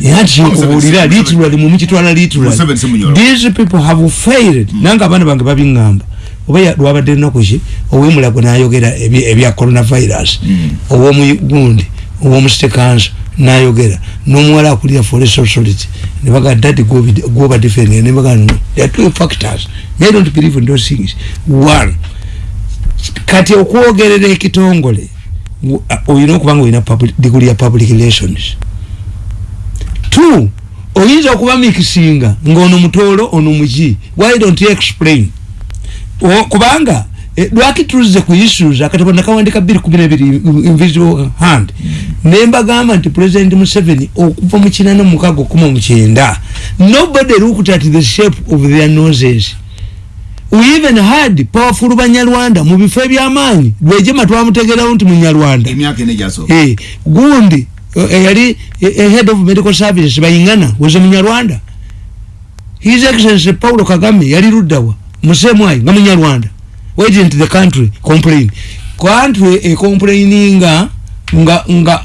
yakinkubulira literally mumukitwala literally these people have failed. Mm. nanga abaana bange babiŋŋamba. Oba lwabadde ennaku ki? Owemulago nayogera ebya coronavirus. Mm. owomugundi owomustekanso nayogera. Nomuwala akulira forest authority nebaga dadi goba defend. Nebaga no there are two factors. They don't believe in those things. One kati okwogerera ekitongole oyina okubanga oyina diguli ya public relations two oyinza okuba mikisinga ngaono mutoolo ono muki why don't you explain? O, kubanga eh, lwaki tulize ku issues akatabo nakawandika biri kumi nebiri invisible hand. Nembagamba nti president museveni okuva mu kinana mukaga okuma mukyenda nobody looked at the shape of their noses. We even had powerful banyarwanda mu bifo ebyamaanyi. Lwejema twamutegerawo nti munyarwanda. Hey, gundi eyali head of medical services bayingana weze munyarwanda. His excellency paulo kagame yali luddawa. Musemwayi nga munyarwanda. Why didn't the country complain? Country ecomplaininga nga nga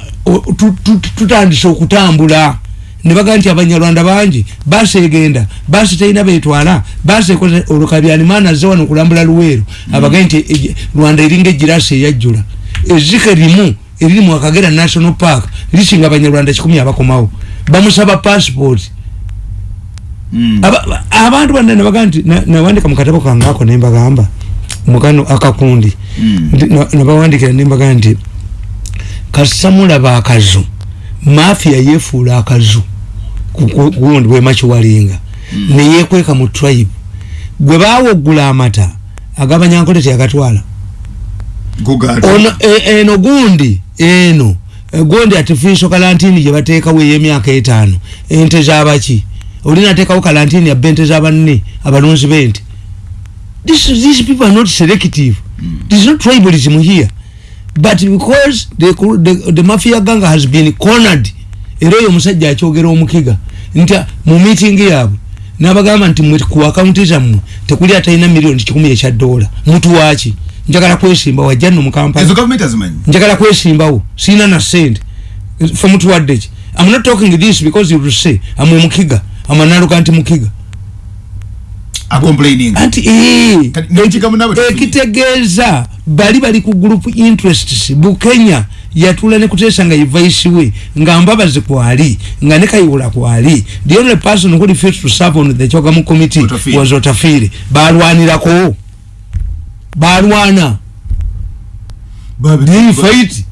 tutandise okutambula. Nebaga nti abanyarwanda bangi basi egenda basi terina betwala basi ekoze olukabyanimana aze wano okulambula luweero. Abaga nti rwanda eringa egirasi eyajjula. Ezike limu eriri mu akagera national park lisinga abanyarwanda kikumi abakomawo. Bamusaba passport. Mm. abantu banne nebaga nti nawandika mukatabo kange ako nembagamba mukano akakundi. Mm. nabawandikira nembaga nti kasamulaba akazu mafia yefuula akazu gundi bwemakiwalinga mm. neyekweka mu tribe. Gwe bawogula amata agabanyankole teyagatwala ono e, eno gundi eno. E, gundi artificial kalantini gyebateekawo ey'emyaka etaano. Ente zabaki. Olinateekawo kalantini yabba ente zabanne abalunzi b'ente. These people are not selective. Mm. there's no tribalism here. But because the, the, the mafia gang has been cornered era oyo omusajja akyogera omukiga nti mu meeting yaabwe nabagamba nti ku akaunti zammwe tekuli atalina miliyoni kikumi ekya dola. Mutu waki njagala kwesimba wajja nno mukampalanjagala kwesimbawo siina na sente. Fe mutuwadde ki am not talking this because you say amwe mukiga. Amanaluka nti mukiga. Anti ekitegeeza bali bali ku group interests. Bukenya yatula ne kutesa nga yivaisiwe nga mbabazi kwali. Nga ne kayiwula kwali. The only person who refused to serve on the chogamu committee was otafiri. Balwanirako balwana. Fight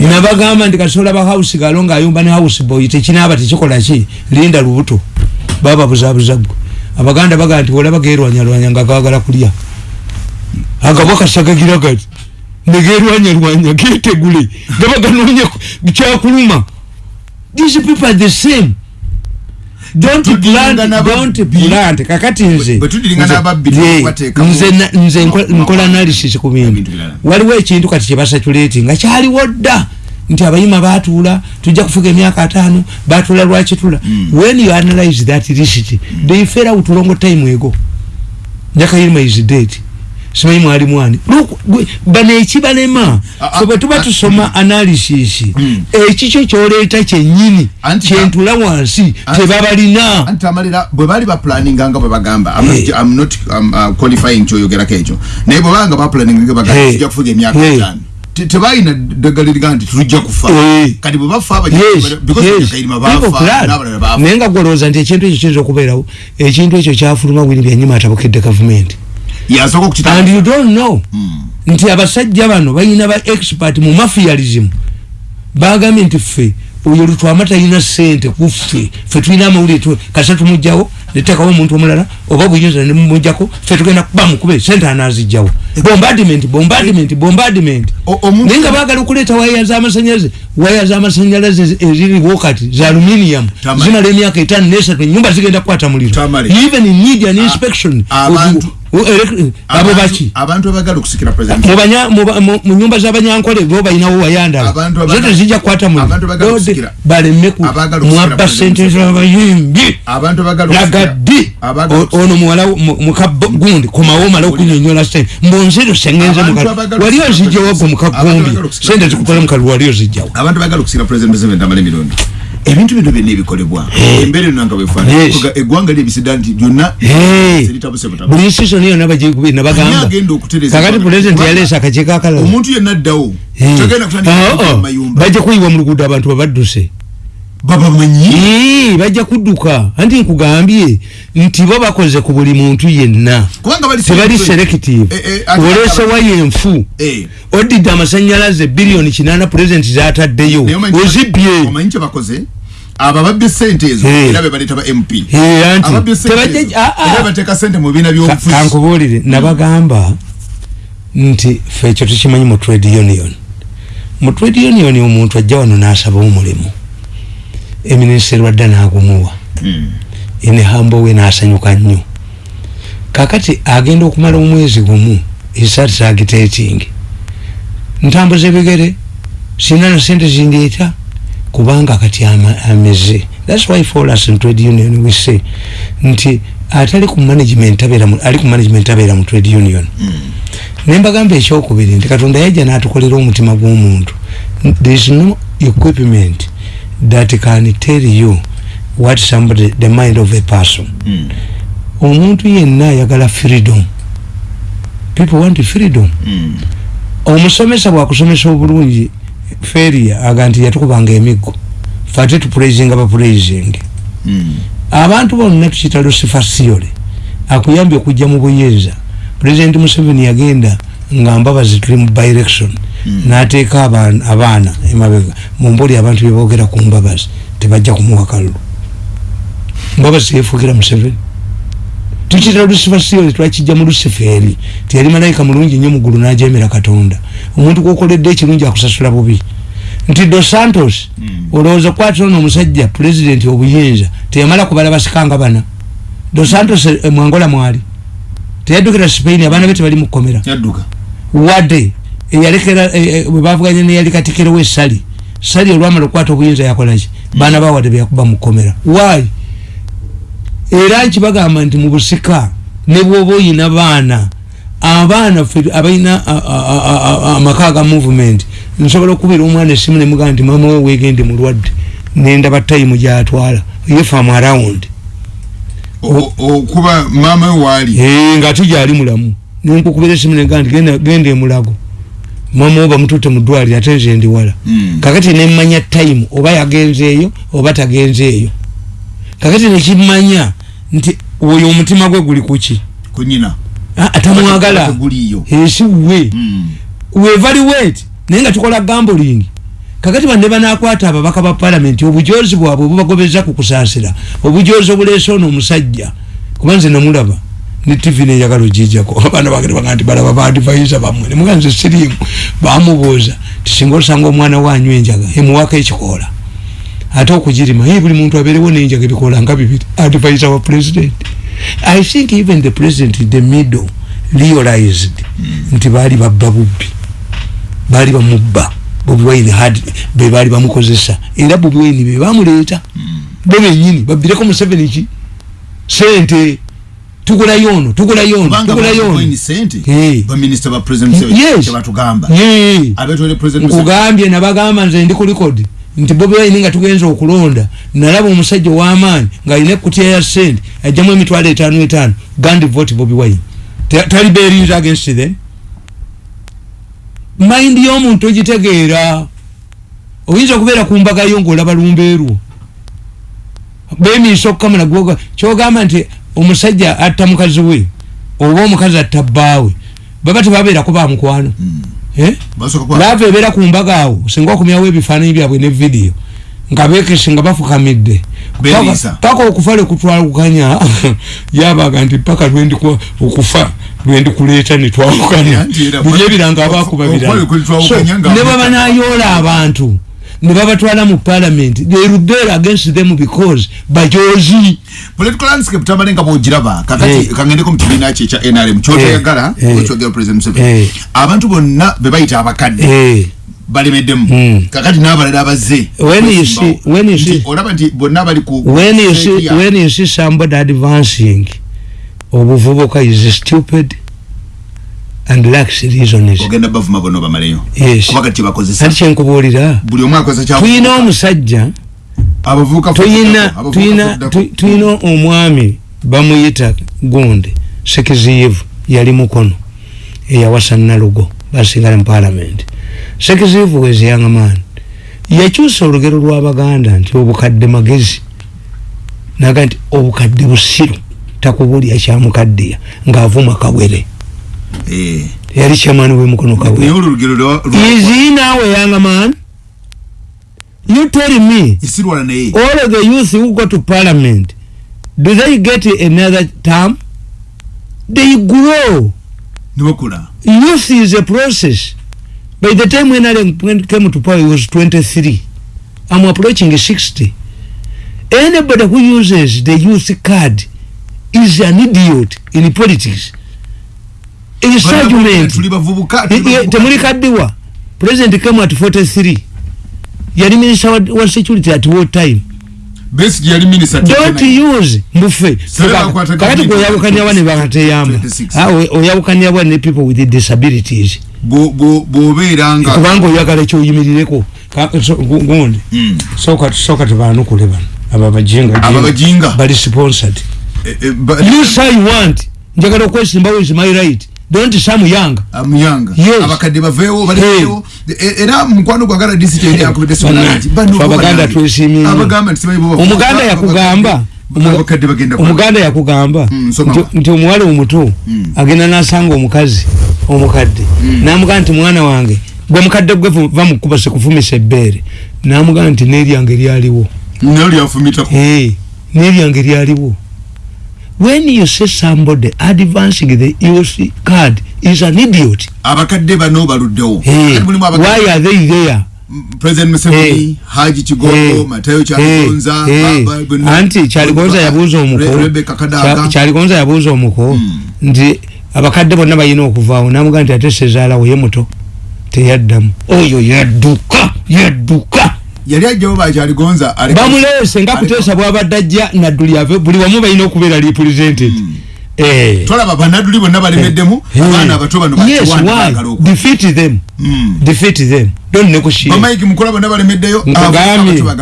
nabagamba nti kasola ba house galo nga ayumba ne house boy tekinaba tekikola ki? Linda lubuto. Baba buzabuzagwe abaganda baga nti olaba gerwanyalwanya nga kagala kulya. Agabo kasagagira gati negerwanyalwanya getegule gabaganoonye kyakuluma. These people are the same don't plant don't plant kakati nze. Nze nze nkola analysis ku bintu waliwo ekintu kati kyebasatuleti nga kyaliwo dda nti abayima batuula tujja kufuga emyaka ataano batuula lwakitula mm. when you analyze that list they fail out long time ego nyakayirima is dead simanyi mwali mwani. Bano ekibalema fe bwe tuba tusoma analysis mm. ekikyo kyoleeta kyenyini kyentula wansi tebabalina bwe bali baplaninganga bwe bagamba I'm not um, uh, qualifying kyoyogerako ekyo. Naye bwe babanga baplaninga bagamba tujja kufuga emyaka ataano tebalina ddagaliriga nti tulujja kufa. Eh. kati bwe bafa naye nga gwolowooza nti ekintu ekyo kiyinza okubeerawo ekintu ekyo kyafuluma bwini byanyuma atabukedde gavumenti and you don't know. Hmm. nti abasajja bano balina ba expert mu mafialism bagambye nti ffe oyo lutwama talina sente kuffe fe tulina amawulire kasa tumugjawo netekawo omuntu omulala oba buyinza nemumujjako fe tugenda kuba mukube sente anazijjawo bombardment bombardment bombardment. Naye nga bagala okuleeta waya zamasanyalaze waya zamasanyalaze eziriwo kati za aluminium zimala emyaka etaano nesatu enyumba zigenda kukwata muliro. Even need an inspection abo baki? abantu abagala okusikira president. Mu nyumba z'abanyankole bo balinawo wayandala zote zijja kukwata mu baleme mwabba sente z'abayimbi lagaddi ono muwala mukagundi komawo omala okunyonyola sente. Mbonzero sengenze wali ozijjawo gwe mukagumbi sente zikukola mukalu wali ozijjawo. Abantu bagala okusikira president museveni tamala emirundi ebintu bino byonna ebikolebwa. Embeera eno nga bwefaana eggwanga lyebisida nti byonna buli nsison yonna bagambakakati pulezidenti yaleesa akakiiko akalala omuntu yenna addawo. Bajja kuyiwa mu luguudo abantu babadduse babamanyi bajja kudduka. Anti nkugambye nti bo bakoze ku buli muntu yenna. Tebali selective. eh, eh, oleesewa yenfu eh. odidde amasanyalaze biliyoni kinana pulezidenti zataddeyo. Ozibye. abo ababye sente ezo era be baleeta ba mp ababye sente era bateeka sente mu bibiina by'obufuzi. kankubuulire nabagamba nti fe ekyo tukimanyi mu trade union. Mu trade union omuntu ajja wano n'asaba omulimu eminisitiri wadda n'agumuwa ene hambo we n'asanyuka nnyo. Kakati agenda okumala omwezi gumu isatitagiteetingi ntambuza ebigere sina na sente zindeeta kubanga kati ameze. That's why for us in trade union we say nti atali ku management abera ali ku management abera mu trade union. Mm. nemba gambe ekyokubiri nti katonda yajja n'atukolera omutima gw'omuntu. There is no equipment that can tell you what somebody the mind of a person. Mm. omuntu yenna ayagala freedom. People want freedom. Mm. omusomesa bwakusomesa obulungi feria aga nti yatukubanga emiggo. Fate tupuraisinga bapuraisinge mm. abantu bonna tukita lucifer theory. Akuyambye okujja mu buyinza. President museveni yagenda nga mbabazi tuli mu direction nateeka abaana emabega mumbuli abantu bebogera ku mbabazi tebajja kumuwa kalulu. Mbabazi yefuukira museveni. Tukita lucifer theory twakijja mu luciferi tiyali malayika mulungi nnyo mugulu najemera katonda. Omuntu gwokoledde ekirungi akusasula bubi. Nti dos santos mm. olowooza kwatona omusajja pulezidenti obuyinza teyamala kubala basikanga bana? Dos santos e, mwangola mwali? Teyaddukira spain abaana be tebali mukomera wadde eyalekera bwebavuganya neyali katikiro wesali sali. Olwamala okukwata obuyinza yakolaki baana bawadde beyakuba mukomera wayi era nkibagamba nti mu busika ne bwoba oyina baana abaana abalina amaka ga movement nsobola okubira omwana esimu nemugaa nti mama we wegende mulwadde nendaba tayimu gyatwala. Yefamu around. Okuba mama we waali nga ate gyali mulamu nenkukubira esimu negaa nti genda emulago mama we bamutute mu ddwaliro ate nze ndi wala. Hmm. kakati nemanya tayimu oba yagenzeeyo oba tagenzeeyo kakati nekimanya nti oyo omutima gwe guli kuki kunyina atamwagala. Esi we. Wevaluate naye nga tukola gambling. Kakati bande banakwata ababaka ba palamenti obujozi bwabwe bubagobeza kukusaasira obujozi obuleese ono omusajja. Kuba nze namulaba ne tv neyagala ogijjako abaana bagere baga nti balaba badivaiza bamwe nemuga nze sirimu bamubuuza tisinga osanga omwana wanyu enjaga emuwako ekikoola? Ate okugirima ye buli muntu abeerewo nenjaga ebikoola nga bibiri adivaiza wa president. I think even the president in the middle realized mm. nti baali babba bubbi. Baali bamubba. Bobi wine had be baali bamukozesa. Era bobi wine be bamuleeta mm. bo benyini babbireko museveni ki? Sente tugula yono tugula yono tugula yono nkugambye nabagamba nze ndi ku likodi nti bobi wine nga tugenza okulonda nalaba omusajja ow'amaanyi ng'alina ekutya ya sente ajjamu emitwalo etaano etaano gandi vote bobi wine. Tali beerinza against them? Mind y'omuntu ogitegeera oyinza okubeera ku mbagayo ng'olaba lumbeerwo bemiisa okukamala gwoga kyogamba nti omusajja atta mukazi we oba omukazi atta bbaawe baba tebabeerako bamukwano mm. eh? laava ebeera ku mbaga awo singa okumyawo ebifaananyi byabwe ne vidiyo nga bekese nga bafukamidde. Paka okufa lekutwalukanya yabaga nti paka okufa lwendi kuleeta netwalukanya buli ebiranga abakuba birala ne baba nayoola abantu ne babatwala mu parliament they rebel against them because bajozi political landscape tamale nga bwogiraba kakati hey. kangendeko mu kibiina kye ekya nrm kyotoyagala hey. kyogera president museveni hey. abantu bonna be bayita abakadde hey. balemeddemu mm. kakati n'abalala abazze olaba nti bonna bali ku when you see somebody advancing obuvubuka is stupid and lacks reasons ogenda bavuma bono bamaleyo. Yes. Kuba kati bakozesa. Ati kyenkubuulira buli omu akozesa kya tuyina omusajja. Abavubuka tuyina tuyina tuyina omwami bamuyita gundi sekiziyivu yali mukono eyawasa nalugo basigala mu parliament sekiziyivu was young man. Yakyusa olugero lw'abaganda nti obukadde magezi. Naga nti obukadde busiru takubulya kyamukaddiya ng'avuma kawere. Yali chairman w'emukono kawe is he now a young man? You tell me. All of the youth who go to parliament do they get another term? They grow. Youth is a process. By the time when I came to power he was 23 I'm approaching 60 anybody who uses the youth card is an idiot in politics temuli kaddiwa. President came at 43 yali minister wa, wa security at war time don't use mbufe. Kakati kuyawukanya wane bakateyamba oyawukanya wane ne people with disabilities. Kubanga oyagala ekyoyimirireko gundi hmm. soka tubanukule bano. Abo abajinga bali sponsored. Eh, eh, you say you want. Njagala okwesimbawo is my right don't some young. Am young. Yes. Abakadde baveewo baleewo hey. era mukwano gwagala disi kyeri akubide sonality bano abaganda twesimi abagamba ntisimai bo omuganda yakugamba. abakadde bagenda omuganda yakugamba. Mm, nti omuwala omuto mm. agenda nasanga omukazi omukadde. Mm. namugamba nti mwana wange gwe mukadde gwe bamukuba sekufumisa ebbeere. Namugamba nti neryange lyaliwo neryange lyaliwo when you say somebody advancing the EOC card is an idiot. Abakadde bano baluddewo. Hey, why are they there? President Museveni hey, Haji Chigogo hey, Matayo Chaligonza hey, hey. anti Chaligonza yabuza omuko. Rebecca Kadaga. Chaligonza yabuza omuko. Hmm. ndi abakadde bonna bayina okuvaawo namuga nti ate sezaalawo ye muto teyaddamu. Oyo yadduka yadduka yali ajjawo bakyaligonza bamulese nga kuteesa bwabadde ajja nadduli ave buli wamu balina okubeera represented. Hmm. eh. tolaba banadduli bonna balemeddemu? Eh. abaana abato bano defeat them. Hmm. defeat them. Don't negotiate. Mukola bonna balemeddeyo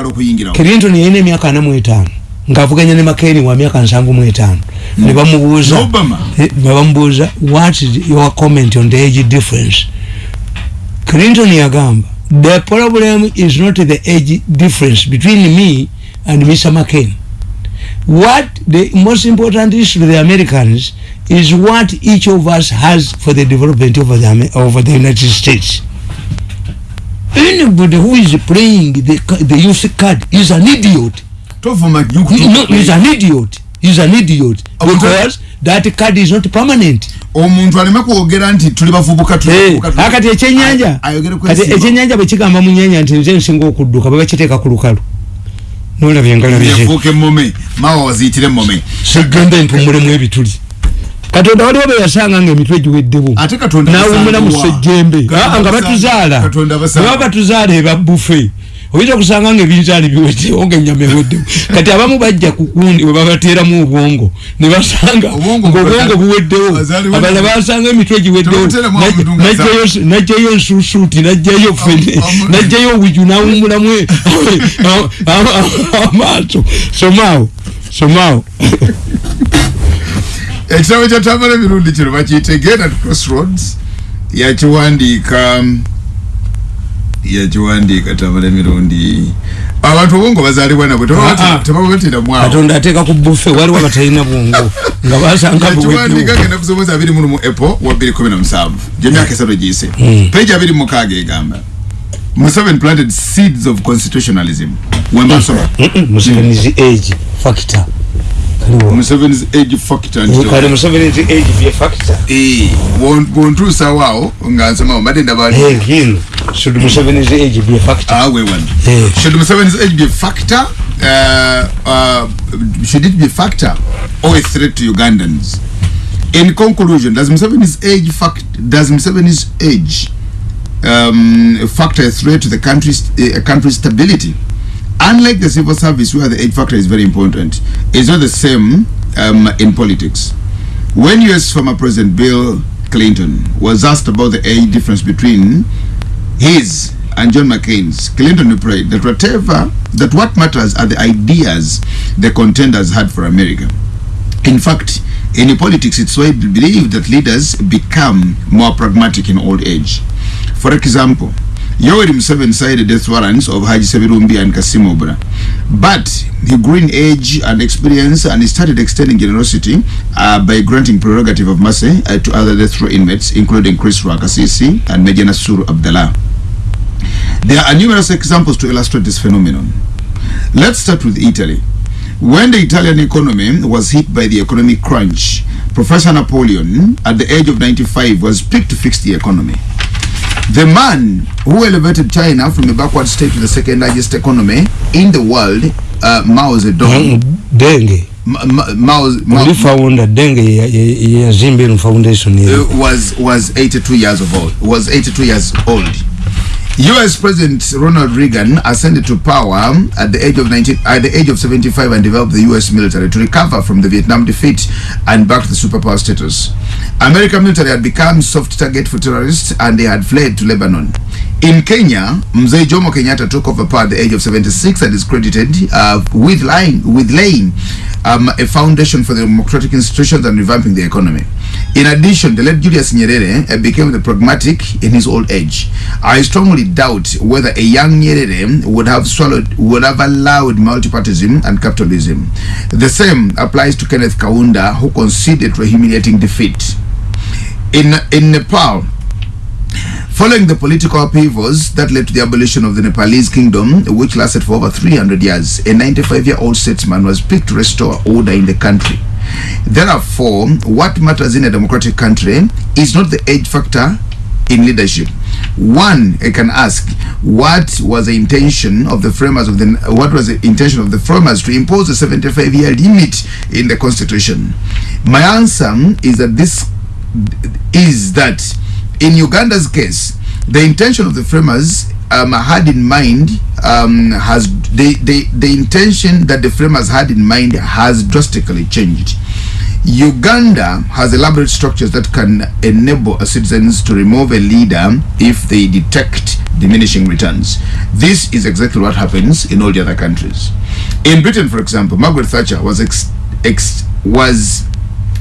okuyingira clinton yalina emyaka ana mu etaano. Ng'avuganya ne makeni wa myaka nsanvu mu etaano. Ne hmm. bamubuuza ne bamubuuza what is your comment on the age difference? Clinton yagamba the problem is not the age difference between me and Mr. McCain. What the most important issue to the Americans is what each of us has for the development of the, of the United States. Anybody who is playing the, the youth card is an idiot. No, he's an idiot. He's an idiot. Because that card is not permanent. omuntu aleme kwogera nti tuli bavubuka kati ekyenyanja kati ekyenyanja bwekigamba mu nyanja nti nze nsinga okudduka babakiteeka ku lukalu. Nolabye engalabifuuka emmome mawa waziyitire emmome segenda empumulemu ebituli. Katonda waliwo beyasanga nga emitwe giweddewo. Nawumula mu sejjembe. Nga batuzaala. Baba batuzaala ebabufe oyinza okusanga nga ebinzaali biweddewo nga enyama eweddewo kati abamu bajja kukundi webabateeramu obwongo ne basanga ngaobwongo buweddewo. Abalala basanga emitwe giweddewo. Najjayo ensuusuuti najjayo fene najjayo obwiju nawumulamu amaaso. Somaawo somaawo. Ekitabo kyatambala emirundi kino bakiyitegeera crossroads yakiwandiika yakiwandiika tabala emirundi. Abantu obwongo bazaalibwa nabwe tebabatera mwakatonda ateeka ku bufe waliwo batalina bwongo nga basangakiwandiika genda kusoboza abiri munu mu apple wa bbiri kumi na musanvu. Gyemyaka esatu giyise. Hmm. abiri mukaaga egamba Museveni planted seeds of constitutionalism. Wembasoma Museveni's age factor Museveni's age factor kale Museveni's age be factor. Eh bontusa wao nga nsoma mbadde ndabali hino should Museveni's age be a factor? Ah we want yeah. should Museveni's age be a factor uh, uh, should it be a factor or a threat to Ugandans? In conclusion does Museveni's age fact does Museveni's age um, factor a threat to the country's uh, country's stability unlike the civil service where the age factor is very important it's not the same um, in politics when US former President Bill Clinton was asked about the age difference between his and John McCain's, Clinton replied that whatever that what matters are the ideas the contenders had for America. In fact, in politics, it's widely believed that leaders become more pragmatic in old age. For example, Yoweri Museveni cited death warrants of Haji Sebirumbi and Kassim Obra. But he grew in age and experience and he started extending generosity uh, by granting prerogative of mercy uh, to other death row inmates, including Chris Rwakasisi and Meja Nasuru Abdallah. There are numerous examples to illustrate this phenomenon. Let's start with Italy. When the Italian economy was hit by the economic crunch, Professor Napoleon, at the age of 95, was picked to fix the economy. The man who elevated China from a backward state to the second largest economy in the world, uh, Mao Zedong. Denge. Ma Mao, Mao founder Denge ya Zimbabwe Foundation uh, was was 82 years of old. Was 82 years old. US President Ronald Reagan ascended to power at the age of 19 at the age of 75 and developed the US military to recover from the Vietnam defeat and back the superpower status. American military had become soft target for terrorists and they had fled to Lebanon. In Kenya, Mzee Jomo Kenyatta took over power at the age of 76 and is credited uh, with laying with laying um, a foundation for the democratic institutions and revamping the economy. In addition, the late Julius Nyerere uh, became the pragmatic in his old age. I strongly doubt whether a young Nyerere would have swallowed, would have allowed multipartyism and capitalism. The same applies to Kenneth Kaunda, who conceded a humiliating defeat. In, in Nepal, Following the political upheavals that led to the abolition of the Nepalese kingdom, which lasted for over 300 years, a 95-year-old statesman was picked to restore order in the country. Therefore, what matters in a democratic country is not the age factor in leadership. One I can ask, what was the intention of the framers of the what was the intention of the framers to impose a 75-year limit in the constitution? My answer is that this is that in Uganda's case, the intention of the framers um, had in mind um, has the, the the intention that the framers had in mind has drastically changed. Uganda has elaborate structures that can enable citizens to remove a leader if they detect diminishing returns. This is exactly what happens in all the other countries. In Britain, for example, Margaret Thatcher was ex, ex was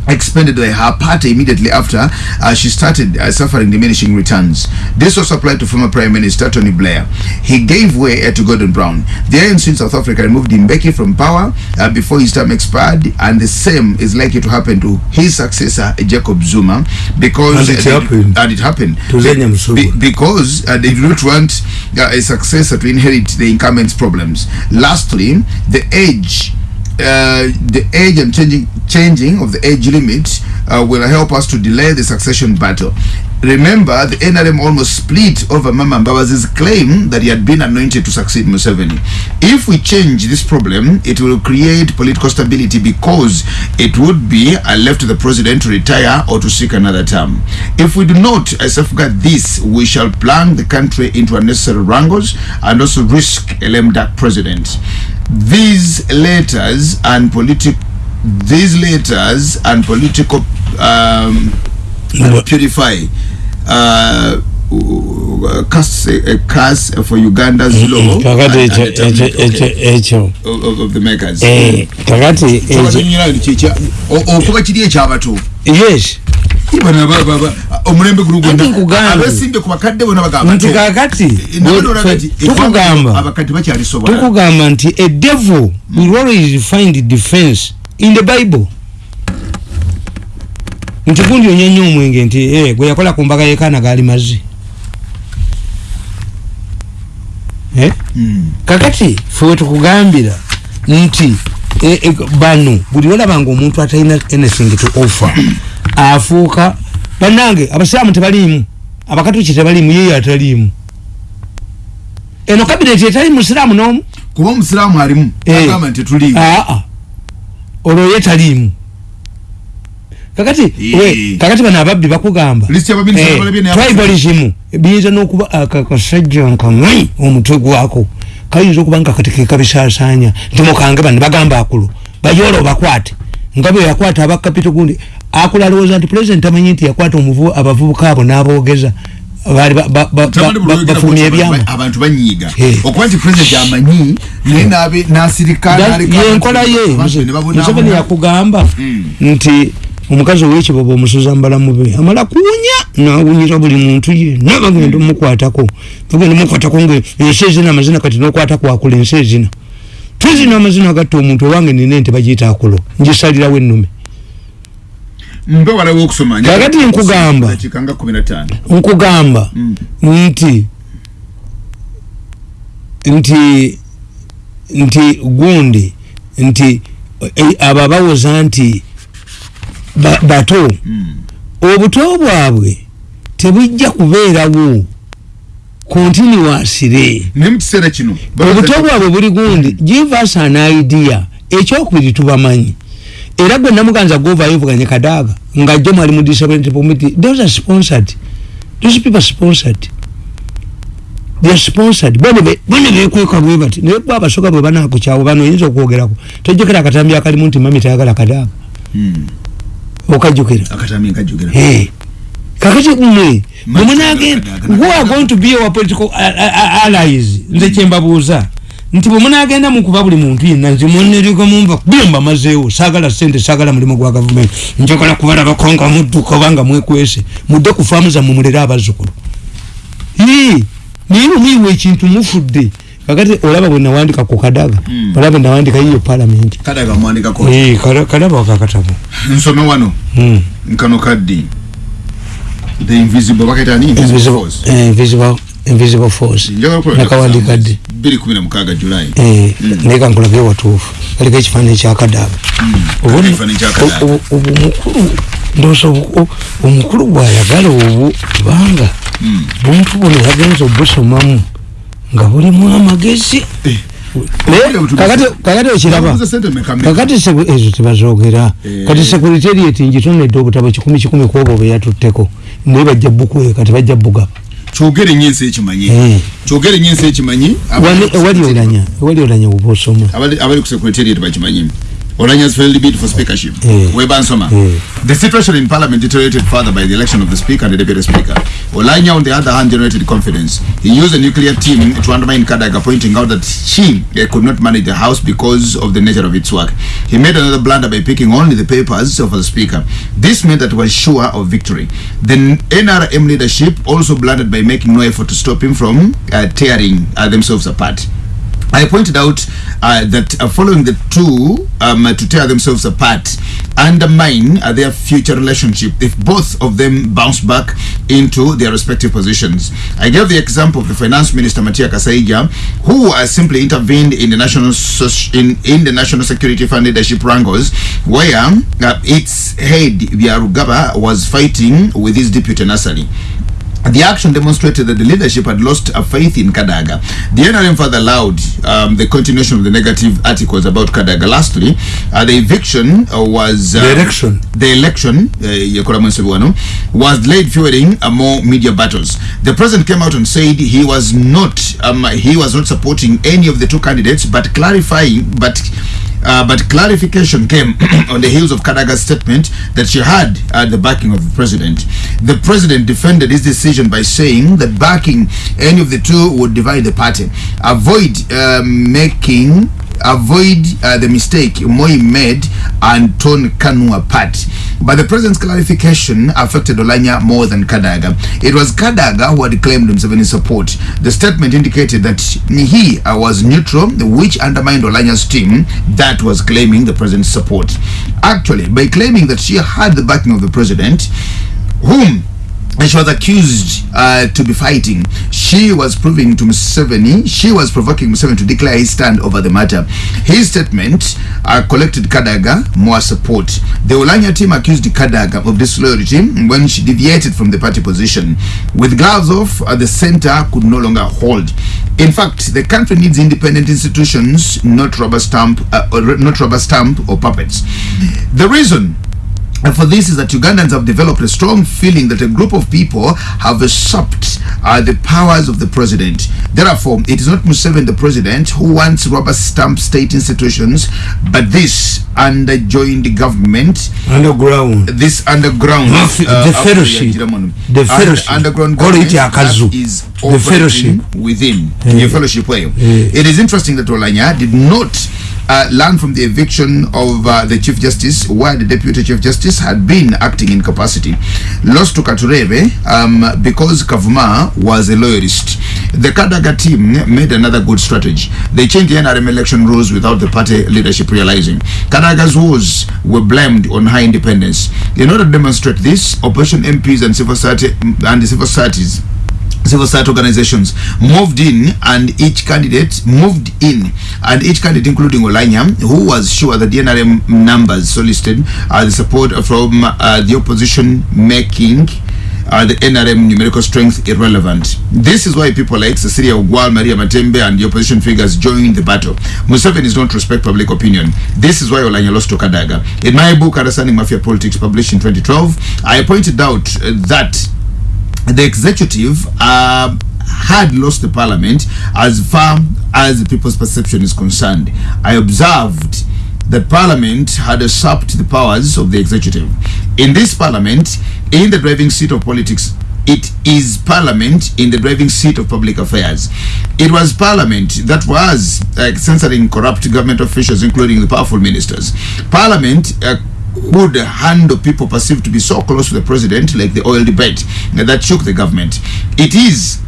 expended by her party immediately after uh, she started uh, suffering diminishing returns. This was applied to former Prime Minister Tony Blair. He gave way uh, to Gordon Brown. The ANC in South Africa removed Mbeki from power uh, before his term expired and the same is likely to happen to his successor Jacob Zuma because and it uh, happened, and it happened. To be, because uh, they do not want a successor to inherit the incumbent's problems. Lastly, the age uh, the age and changing changing of the age limit uh, will help us to delay the succession battle. Remember, the NRM almost split over Mama Mbabazi's claim that he had been anointed to succeed Museveni. If we change this problem, it will create political stability because it would be a left to the president to retire or to seek another term. If we do not safeguard this, we shall plunge the country into unnecessary wrangles and also risk a lame duck president these letters and political these letters and political um, purify uh, cast a curse for Uganda's law kakati ekyo of the makers eh kakati okuba kiri ekyabato yes omulembe gulugoabesimbe ku bakadde bona bagambanti kakati tukugamba. nti a devil will always find defense in the bible. Nti gundi onyenya omwenge nti eh, gwe yakola ku mbaga yekaana gaali mazzi. Eh? hmm. kakati fewe tukugambira nti eh, bano buli olabanga omuntu atalina anything to offer afuuka bannange abasiraamu tebaliimu. Abakatuki tebaliimu yeyo ataliimu. Eno kabineti etali musiraamu n'omu? Kuba omusiraamu alimu Eh. agamba nti tuliimu. Aa olwo ye taliimu. Kakati Eh. kakati bano ababbi bakugamba. List y'abaminisita Eh, tribalism biyinza n'okuba akakasajja nkamanyi omutwe gwako. Kayinza okuba nga kati kekabisaasaanya nti mukange bano bagamba akulu bayoola obakwate. Nga bwe yakwata aba kapito gundi akulu alowooza nti pulezidenti amanyi nti yakwata abavubuka abo n'aboogeza. Baali bafulumya bw'oti ebyama. abantu- abantu banyiiga. Okuba nti president amanyi naye n'abe- n'asirika n'aleka abantu- yenkola ye. museveni yakugamba Mm. nti omukazi ow'ekibobo omusuza mbalamu be amala kuwunya nawunyira buli muntu yenna bagenda omukwatako bagenda omukwatako nga ensi ezina amazina kati nokwata kwakula ensi ezina. Twezina amazina agatta omuntu owange nina ente bagiyita akulo ngisalirawo ennume mbe walawo okusoma Kakati nkugamba. nkugamba. Mm. nti nti nti gundi nti eh, abo abawoza nti ba- bato. Obuto bwabwe tebujja kubeerawo kontinuwasire naye mu kiseera kino obuto bwabwe buli gundi give us an idea. Ekyokubiri tubamanyi era gwe namuganza govayo vuganye kadaaga nga jjo mwali mu disability committee those are sponsored. Those people are sponsored. They are sponsored. Bano bekweka bwe bati naye bwe abasoga bwe banakukyawo bano oyinza okwogerako. Tojjukira akatambi akalimu nti mami tayagala kadaaga okajjukira. Nkajjukira. Hey. kakati mmwe bwemunagenda Kadaga- who are going to be our political allies? Nze kyembabuuza nti bwemunagenda mukuba buli muntu yenna nze munereka mumva bye mbamazeewo saagala sente saagala mulimu gwa gavumenti. Njagala kubalabako nga mudduka oba nga mwekwese mudde ku faamu zammwe mulere abazzukulu. Naye mumiiwa ekintu mufudde kakati olaba bwe nawandika ku kadaga Mm. olaba bwe nawandika yiyo kada- kadaba wakakatabo nsome wano. Mm. nkano kaddi. The invisible bakaita ni invisible force. eh, invisible, force. Nakawandika ddi bbiri kumi na mukaaga julai Eh, Mm. naye kankulage watuufu kaliko ekifaananyi kyakadaga Kaliko ekifaananyi kya Kadaga. omukulu ndooza obu- o- omukulu bwayagala obu kubanga Mm. buntu buno yagenza obusomamu nga bulimu amagezi Naye Obulya butubuzi. kakati- kakati okiraba Babuuza sente mmeka mmeka? kakati seku- ezo tebazogera Eh. kati sekuriteriyeti ngitonedde obutabo kikumi kikumi kwobo bwe yatutteko naye bajja bukweka tebajja bugaba kyogere nnyo ensi ekimanyi. Eh. kyogere nnyo ensi ekimanyi. Wali- ewali olanya ewali olanya oba osoma. abali ku secretariat bakimanyi Olanya's failed bid for speakership. Eh. Weba Nsoma. Eh. The situation in parliament deteriorated further by the election of the speaker and the deputy speaker. Olanya, on the other hand, generated confidence. He used a nuclear team to undermine Kadaga, pointing out that she eh, could not manage the house because of the nature of its work. He made another blunder by picking only the papers of the speaker. This meant that he was sure of victory. The NRM leadership also blundered by making no effort to stop him from uh, tearing uh, themselves apart. I pointed out uh, that uh, following the two um, uh, to tear themselves apart undermine uh, their future relationship if both of them bounce back into their respective positions. I gave the example of the finance minister Matia Kasaija, who uh, simply intervened in the national in, in the national security fund leadership wrangles, where uh, its head Biarugaba was fighting with his deputy Nasali. The action demonstrated that the leadership had lost a faith in Kadaga. The NRM further allowed um, the continuation of the negative articles about Kadaga. Lastly, uh, the eviction uh, was The election. The election uh, was delayed fueling uh, more media battles. The president came out and said he was not um, he was not supporting any of the two candidates, but clarifying but. Uh, but clarification came on the heels of Kadaga's statement that she had uh, the backing of the president. The president defended his decision by saying that backing any of the two would divide the party. Avoid um, making avoid uh, the mistake Moi made and torn Kanu apart. But the president's clarification affected Olanya more than Kadaga. It was Kadaga who had claimed Museveni's support. The statement indicated that he uh, was neutral, which undermined Olanya's team that was claiming the president's support. Actually, by claiming that she had the backing of the president, whom she was accused uh, to be fighting. She was proving to Museveni, she was provoking Museveni to declare his stand over the matter. His statement uh, collected Kadaga more support. The Olanya team accused Kadaga of disloyalty when she deviated from the party position. With gloves off, uh, the center could no longer hold. In fact, the country needs independent institutions, not rubber stamp, uh, or not rubber stamp or puppets. The reason and for this is that Ugandans have developed a strong feeling that a group of people have usurped uh, the powers of the president. Therefore, it is not Museveni the president who wants rubber stamp state institutions, but this underjoined government, underground, this underground, uh, the fellowship, the fellowship, underground government that is the fellowship within yeah. your fellowship way. Yeah. It is interesting that Olanya did not uh, learned from the eviction of uh, the Chief Justice, where the Deputy Chief Justice had been acting in capacity. Lost to Katurebe um, because Kavuma was a loyalist. The Kadaga team made another good strategy. They changed the NRM election rules without the party leadership realizing. Kadaga's woes were blamed on high independence. In order to demonstrate this, opposition MPs and civil society and the civil societies civil society organizations moved in and each candidate moved in and each candidate including Olanya who was sure that the NRM numbers solicited uh, the support from uh, the opposition making uh, the NRM numerical strength irrelevant. This is why people like Cecilia Ogwal, Maria Matembe and the opposition figures joined the battle. Museveni is not respect public opinion. This is why Olanya lost to Kadaga. In my book, Understanding Mafia Politics, published in 2012, I pointed out uh, that the executive uh, had lost the parliament as far as the people's perception is concerned. I observed that parliament had usurped the powers of the executive. In this parliament, in the driving seat of politics, it is parliament in the driving seat of public affairs. It was parliament that was uh, censoring corrupt government officials, including the powerful ministers. Parliament uh, would handle people perceived to be so close to the president, like the oil debate that shook the government. It is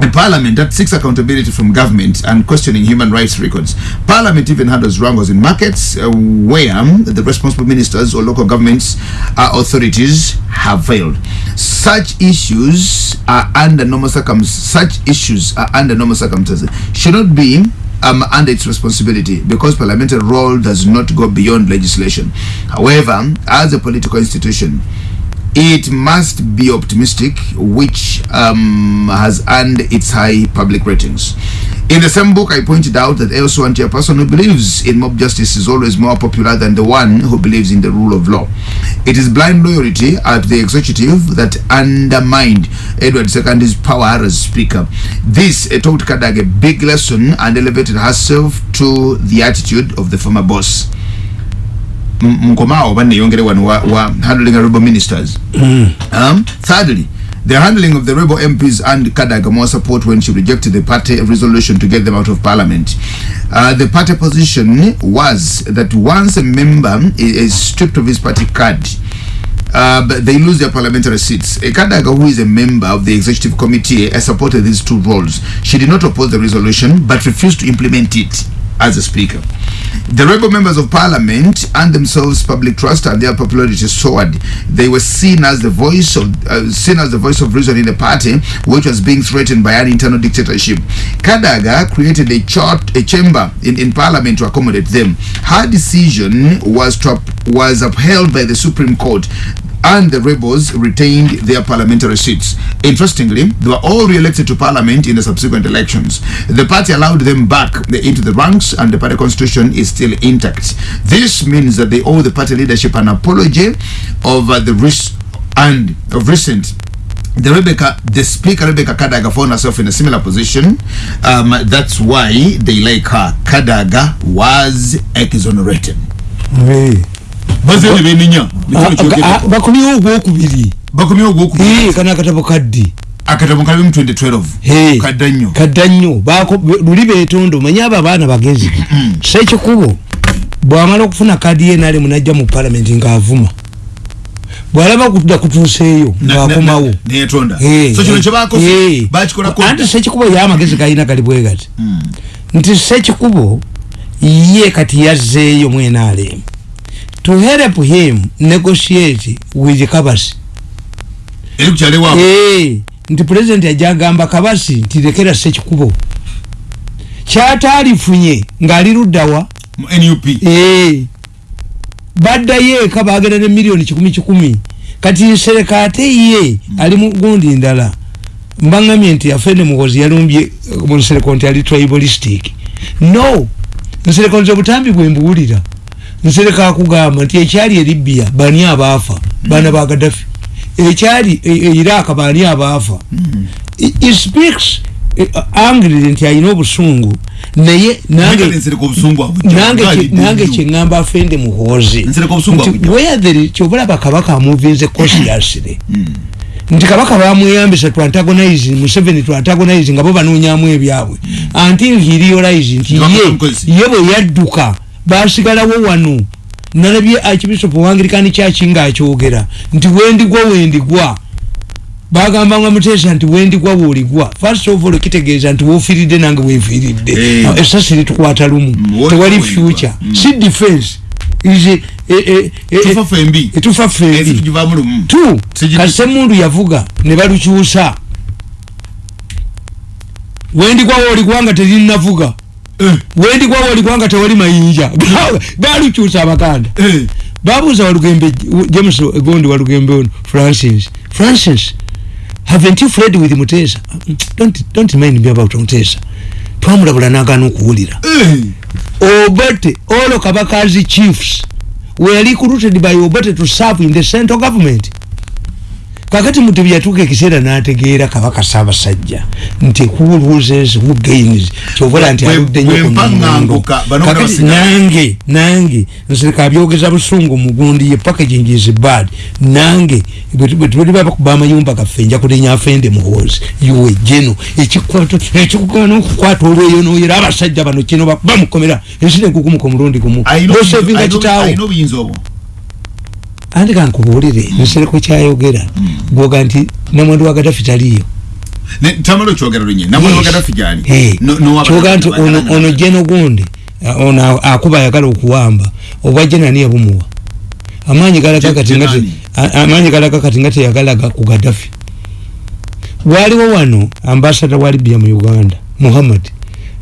a parliament that seeks accountability from government and questioning human rights records. Parliament even handles wrangles in markets uh, where the responsible ministers or local governments uh, authorities have failed. Such issues are under normal circumstances. Such issues are under normal circumstances. Should not be um, under its responsibility because parliamentary role does not go beyond legislation. However, as a political institution, it must be optimistic, which um, has earned its high public ratings. In the same book, I pointed out that elsewhere, a person who believes in mob justice is always more popular than the one who believes in the rule of law. It is blind loyalty at the executive that undermined Edward II's power as speaker. This taught Kadag a big lesson and elevated herself to the attitude of the former boss. Mkomao bane yongere wa, wa handling rebel ministers. Mm. Um, thirdly, the handling of the rebel MPs and Kadaga more support when she rejected the party resolution to get them out of parliament. Uh, the party position was that once a member is stripped of his party card, uh, but they lose their parliamentary seats. Kadaga, who is a member of the executive committee, has supported these two roles. She did not oppose the resolution, but refused to implement it as a speaker. The rebel members of parliament and themselves public trust and their popularity soared. They were seen as the voice of uh, seen as the voice of reason in the party, which was being threatened by an internal dictatorship. Kadaga created a chart, a chamber in, in parliament to accommodate them. Her decision was was upheld by the Supreme Court and the rebels retained their parliamentary seats. Interestingly, they were all re-elected to parliament in the subsequent elections. The party allowed them back into the ranks and the party constitution is still intact. This means that they owe the party leadership an apology over the risk and of recent the Rebecca, the speaker Rebecca Kadaga found herself in a similar position. Um, that's why they like her. Kadaga was exonerated. Hey. Bazene beninya bakomyewo ogwokubiri. Bakomyewo ogwokubiri. Kana akatabo kaddi. Akatabo kali mu 2012 kadda nnyo. kadda nnyo. Luli betondo manye abo abaana bagezi. Sekikubo bwamala okufuna kadi ye nale munajja mu palamenti ngaavuma bwalaba kuda kutuuseeyo ngaakomawo anti sekikubo ye amagezi galina gali bwegati nti sekikubo ye kati yazzeeyo mwenaalemu to help him negotiate with Kabasi. nti pulezidenti ajagamba kabasi nti lekera sekikubo kyatalifunye ng'ali luddawa. Baddayo eka bagenda ne miliyoni kikumi kikumi. Kati nsereka ate ye ali mu gundi ndala. Mbaŋŋamye nti afende muhozi yalumbye mu nsereko nti ali tribalistic. No nsereka nze obutambi bwe mbuwulira nsereka akugamba nti ekyali e libya bani abaafa? Baana ba gadafi ekyali e, e iraq bani abaafa? It speaks angry nti alina obusungu naye nange kyeŋŋamba afende muhozi kyobalaba kabaka amuvinze consciously hmm. nti kabaka bamweyambisa tu antagonize museveni tu antagonize nga bo banoonyamu ebyabwe. Until he realize nti ye ye bwe yadduka basigalawo wano. Nalabye archbishop wangirikani kyaki ngaakyogera nti wendigwa wendigwa bagamba nga mutesa nti wendigwa woligwa first of all kitegeeza nti wofiiridde nange wefiiridde hey. esasi litukwata lumu. Mm, tewali future. Mm. si defense. Etufa fembi tu kasemundu yavuga ne balukyusa. Wendigwa woligwa nga terinavuga eh. wendigwa woligwa nga tewali mayinja. Balukyusa abakanda. Eh. babuuza walugembe james gondi walugembe ono francis francis haven't you fled with mutesa? Don't, don't mind me about mutesa. Twamulabula nagana okuwulira. Obote all kabakazi chiefs were recruited by obote to serve in the central government kakati mutu byatuka ekiseera n'ategeera kabaka ssaabasajja nti who loses who gains kyobola nti aludde nnyo kakati nange nange nsirika abyogeza busungu mugundi ye packaging is bad nange bwetubali babakuba amayumba gaffe nja kulenya afende muhoozi yuwe jeno ekikugana okukwata olweyo noyera abasajja bano kino bamukomera ensina enkukumuka omulundi gumu osevinga kitaawo andika nkubuulire mm. nsereko kyayogera. Gwoga nti namwandu wa gadafi taliyo. Kyoga nti ono jeno gundi ono akuba ayagala okuwamba. Obwa jenani yabumuwa? Amaanyi galaga kati nga teyagalaga ku gadafi waliwo wano ambasada wa libya mu uganda muhammad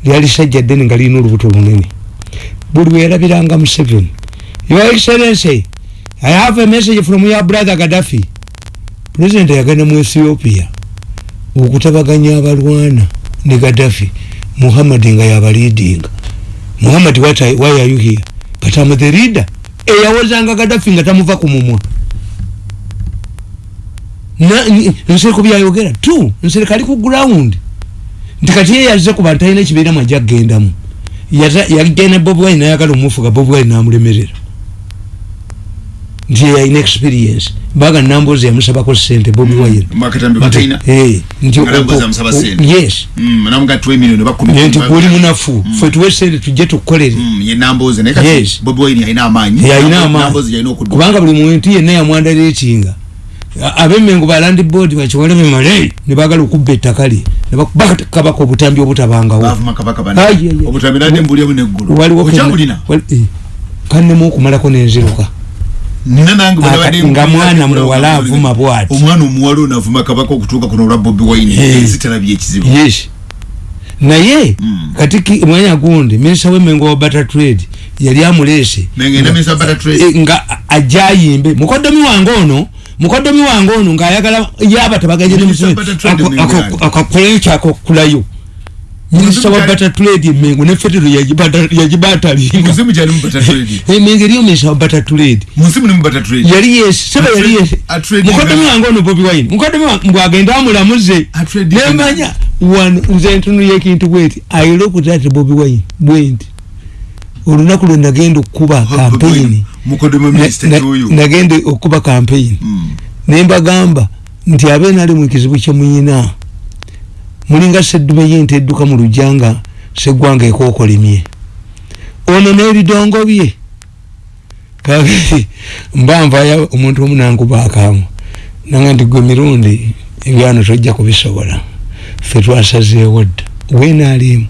lyali sajja ddene nga lirina olubuto lunene. Buli weyalabiranga museveni. Your excellency I have a message from your brother Gaddafi. President yagana mu Ethiopia okutabaganya abalwana ne Gaddafi. Muhammad nga yaba leading. Muhammad what I, why are you here? But I'm the leader. E yawozanga Gaddafi nga tamuva ku mumwa. Na nsere kubya yogera. Tu, nsere kali ku ground. Ndikati yeye yazze ku bantayina kibeera majja gendamu. Yaza yagenda Bob Wine na yakalo mufuga Bob Wine na amulemerera. Nti yalina experience baga nambozi yamusabako sente bobi mm. yes. Nti guli munafu. Mm. fe tuwe sente tujje tukolere. Yalina amaanyi kubanga buli muntu yenna yamwandala ekinga. Abemengo balandi board bakiwoleme male ne bagala okubba ettaka lye. Nebakabaka obutambi obutabangawo kannemu okumalako nenziruka nga mwana muwala avuma bwati. Omwana omuwala ono avuma kabaka okutuuka kuno olwa bobi wine. Zitalabye ekizibu. Naye mm. kati mwanya gundi minisa wemengo wa butter trade yali amuleese. E, nga ajayimbe mukodomi wange ono mukodomi wange ono ngaayagala yaba tabagaje akakoleyo kyakokulayo minisita wa butter trade mengo ne federal ya ya jibata msimu jali butter trade eh mengo riyo minisita wa butter trade msimu ni butter trade yali yes sema yali yes mukodo mi wango no bobi wine. Mukodo mi wango agenda amulamuze nemanya one nze ntunu yekintu wait i look at bobi wine. Bwent olunaku lwe nagenda okuba campaign. Mukodo mi minisita yoyo nagenda okuba campaign. Mm. nemba gamba nti abe nali mu kizibu kye muyina mulinga seddume yente edduka mu lujanga seggwanga ekookolimye ono n'ebidongo bye. Kakati mba nvaya omuntu omu nankubaakamu nanga nti gwe mirundi ebyano tojja kubisobola. Fe twasazeewo dda. Wenaalimu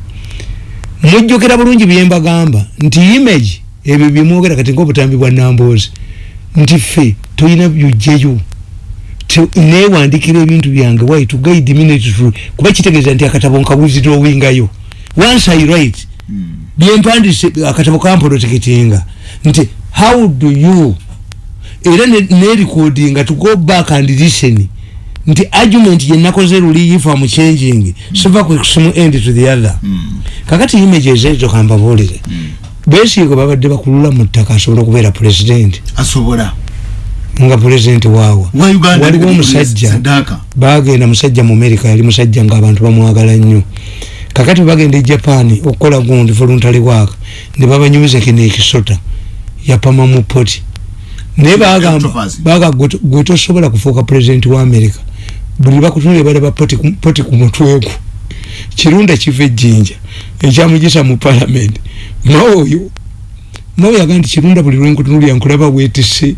mujjukira bulungi byembagamba nti image ebyo byemwogera kati ngaobutambi bwa namboozi nti ffe tulina byujjeyo newandikira ebintu byange why to guide to kuba kitegeeza nti akatabo nkawuzira owingayo once i write mm. byempandise akatabo kampoloteketinga nti how do you? Era nerecordinga to go back and listen. Nti argument yenakoze luli if am changing siva kusimu end to the other. Mm. kakati images ezo kambabulire mm. besigo babadde bakulula mu ttaka asobola okubeera president. Asobola nga president waawe. Waliwo omusajja bagenda musajja mu america yali musajja ngaabantu bamwagala nnyo. Kakati bagenda e japan okukola gundi voluntary work ne babanyumiza kinekisota yapama mu poti naye bagamba baga gwe tosobola kufuuka president wa america. Buli bakutunire balaba poti ku mutwegu kirunda kiva ejjinja ekyamugisa mu parliament. Maoyo maoyo yaga nti kirunda buli lwenkutunulya nkulaba wetise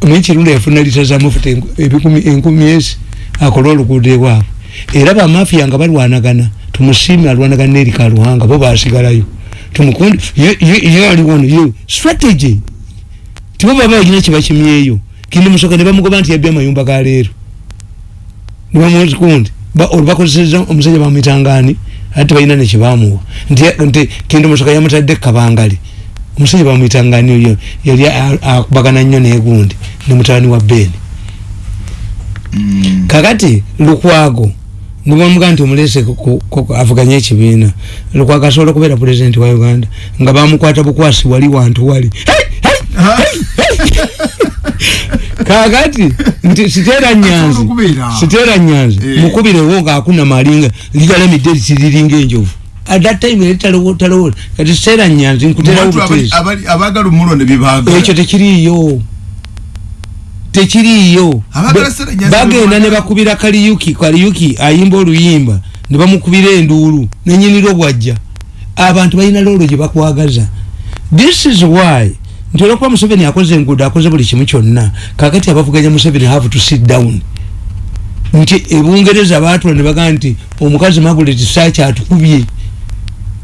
kirunda yafuna lita zamufuta ebikumi enkumi ezi akola oluguudo ewaabwe era bamafiya nga balwanagana tumusiime alwanagana nerika luhanga bo basigalayo tumukundi yaliwono strategy. Tibo baba balina kyebakimyeyo kindi musoka ne bamugoba nti yabya amayumba ga leero. Nibamuzikundi olubakozeseza omusajja bamwitangani ate balina nekyebamuwa nti kindi musoka yamutadde kabangali omusajja bamwitangani oyo yali akubagana nnyo negundi ne mutabani wa beni mm. kakati lukwago nibamuga nti omulese avuganye ekibiina. Lukwago asobola okubeera pulezidenti wa uganda nga bamukwata bukwasi wali wantu wali. Kakati nti sitera nyanzi sitera nyanzi eh. mukubirewo ngaakuna malinga ligalamidde litiriringa enjovu at that time yali talowola kati sitera nyanzi nkuterawo butezi ekyo tekiriyo tekiriyo bagenda ne bakubira kaliyuki. Kaliyuki ayimba oluyimba. Ne bamukubira enduulu nenyinira obwajja abantu balina loolo gye bakwagaza. This is why nti olwokuba museveni akoze enguudo akoze buli kimu kyonna kakati abavuganya museveni have to sit down. Nti ebungereza baatula ne bagamba nti omukazi magulet saaki atukubye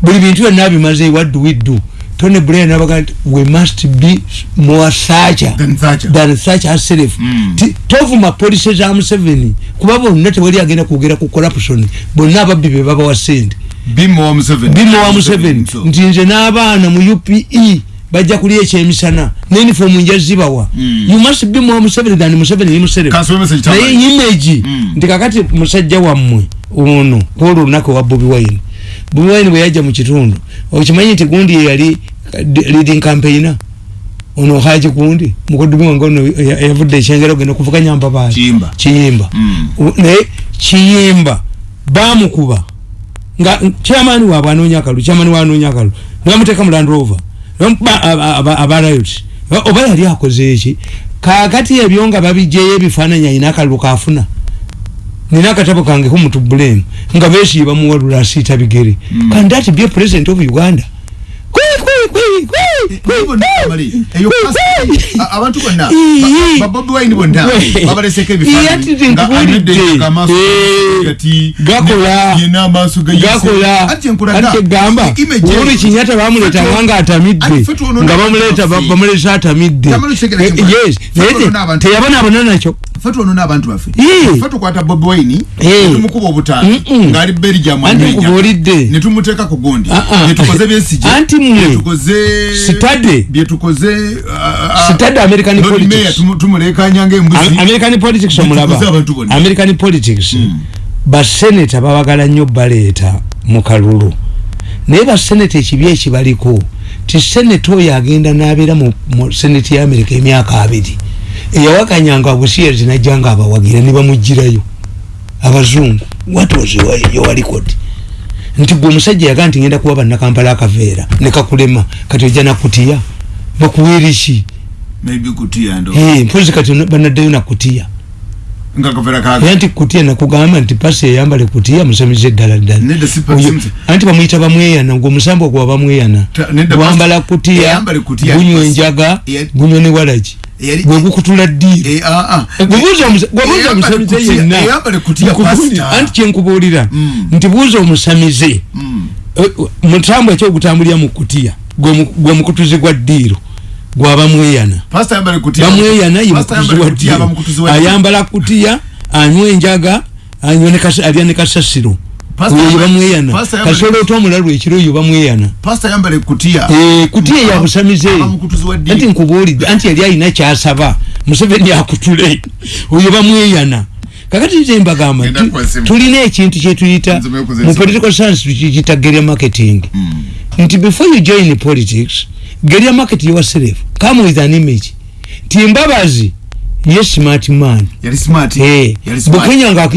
buli bintu byonna bimaze what do we do? Tony blair nabaga nti we must be more sacha than sacha herself mm. tovuma polisi za museveni kuba bonna tewali agenda kwogera ku corruption bonna ababbi be babawa sente bimowa museveni. Nti nze n'abaana mu upe bajja kuli ekyemisana nenifomu nja zibawa. Mm. you must be more museveni than museveni naye image mm. nti kakati musajja wammwe ono kwolwo olunaku wa bobi wine wine bwe yajja mu kitundu. Okimanyi nti gundi yeyali leading campaigner? Ono haji gundi? Mukodubi wange ono yavudde ekyengera ogenda okuvuganya mbabaali kiyimba. Mm. naye kiyimba bamukuba nga kyamani waabwe anoonya akalu kyamani waanoonya akalu nebamuteeka mu land rover. Abarayot oba yali akoze eki kakati ebyo nga babijjeyo ebifaananyi ayina akalulu kafuna nina akatabo kange kumutubulemu nga besiye bamuwalula asiita bigere mm. can that be a president of uganda abantu bonna babobi wine bonna babaleseko ebifaananyigakola gamba uhuru kinyata bamuletanga nga atamidde nga bamuleta bamulesa atamidde teyabonaabona nakyo fatu ono n'abantu baffe fatu kwata bobi wine netumukuba obutaano ng'ali belgium amenya netumuteeka ku gundi. Netukoze byesije anti mwe byetukoze sitade sitade american politics. Tumulekanyanga embuzi american politics omulaba. american politics. Mm. baseneta babagala nnyo baleeta mu kalulu. Naye baseneta ekibi ekibaliko ti seneta oyo agenda n'abeera mu seneti ya america emyaka abiri. Eyawakanyanga abusiyeri najjanga abawagira ne bamugirayo abazungu watozyowalikodi nti gwe omusajja yagaa nti ngenda kuba bannakampala akaveera nekakulema kati ojja nakutiya? Bakuweeriki mpozi kati banaddayo nakutiya. Nti kutiya nakugamba nti pasi eyambale kutiya musamize eddala ddala. Anti bamuyita bamweyana gwe omusambo gwa bamweyana wambala kutiya gunywa enjaga gunywa ne walagi gwegukutula ddiirogwebuuza omusamize yenna anti kyenkubuulira mm. nti buuza omusamize mm. mutambo ekyogutambulira mu kutiya? Gwe mukutuzi gwa ddiiro gwaba mweyana bamweyana ye mukutuzi wa ayambala kutiya anywa enjaga alya ne kasasiro oyo bamweyana. Kasobola ota omulalu ekiro oyo bamweyana. Kutiya. Yabusamize anti nkubuulidde anti yali alina kyasaba. Museveni akutule oyo bamweyana. Kakati nze mbagamba tulina ekintu kyetuyita mu political science tukiyita geria marketing. Nti before you join politics geria market yourself come with an image. Nti mbabazi ye smart man. Smart. Bukenya nga